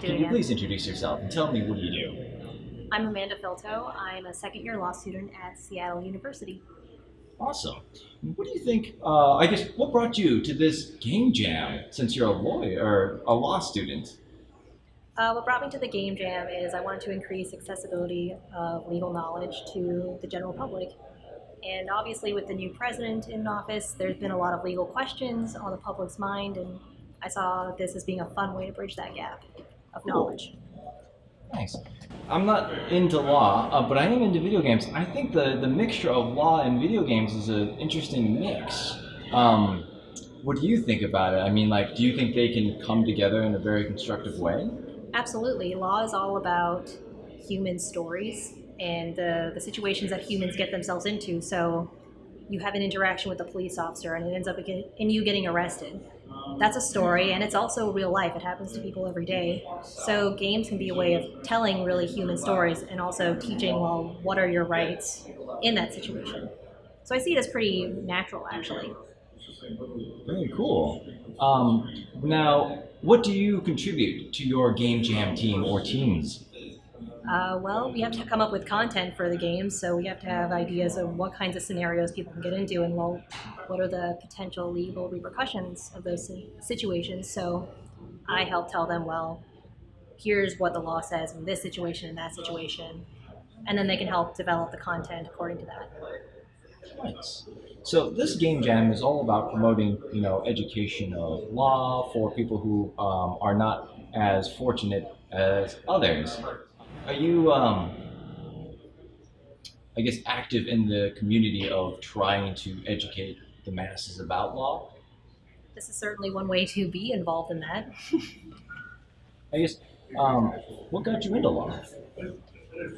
Do Can you again. please introduce yourself and tell me what do you do? I'm Amanda Filto. I'm a second year law student at Seattle University. Awesome. What do you think? Uh, I guess what brought you to this game jam? Since you're a lawyer or a law student. Uh, what brought me to the Game Jam is I wanted to increase accessibility of legal knowledge to the general public. And obviously, with the new president in office, there's been a lot of legal questions on the public's mind, and I saw this as being a fun way to bridge that gap of knowledge. Nice. I'm not into law, uh, but I am into video games. I think the, the mixture of law and video games is an interesting mix. Um, what do you think about it? I mean, like, do you think they can come together in a very constructive way? Absolutely. Law is all about human stories and the, the situations that humans get themselves into. So you have an interaction with a police officer and it ends up in in you getting arrested. That's a story and it's also real life. It happens to people every day. So games can be a way of telling really human stories and also teaching, well, what are your rights in that situation. So I see it as pretty natural, actually. Very cool. Um, now, what do you contribute to your game jam team or teams? Uh, well, we have to come up with content for the games, so we have to have ideas of what kinds of scenarios people can get into, and well, what are the potential legal repercussions of those situations. So, I help tell them, well, here's what the law says in this situation and that situation, and then they can help develop the content according to that. Nice. So this game jam is all about promoting, you know, education of law for people who um, are not as fortunate as others. Are you, um, I guess, active in the community of trying to educate the masses about law? This is certainly one way to be involved in that. I guess, um, what got you into law?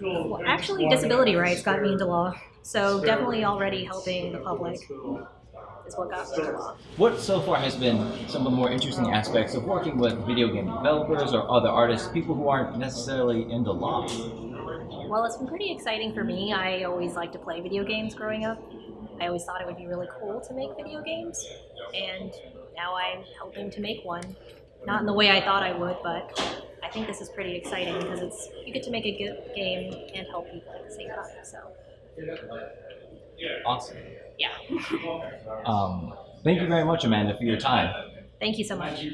Well, actually, disability rights got me into law, so definitely already helping the public is what got me. What so far has been some of the more interesting aspects of working with video game developers or other artists, people who aren't necessarily into law? Well, it's been pretty exciting for me. I always liked to play video games growing up. I always thought it would be really cool to make video games, and now I'm helping to make one. Not in the way I thought I would, but I think this is pretty exciting because it's you get to make a good game and help people at the same time. So, Awesome. yeah. Um, thank you very much, Amanda, for your time. Thank you so much.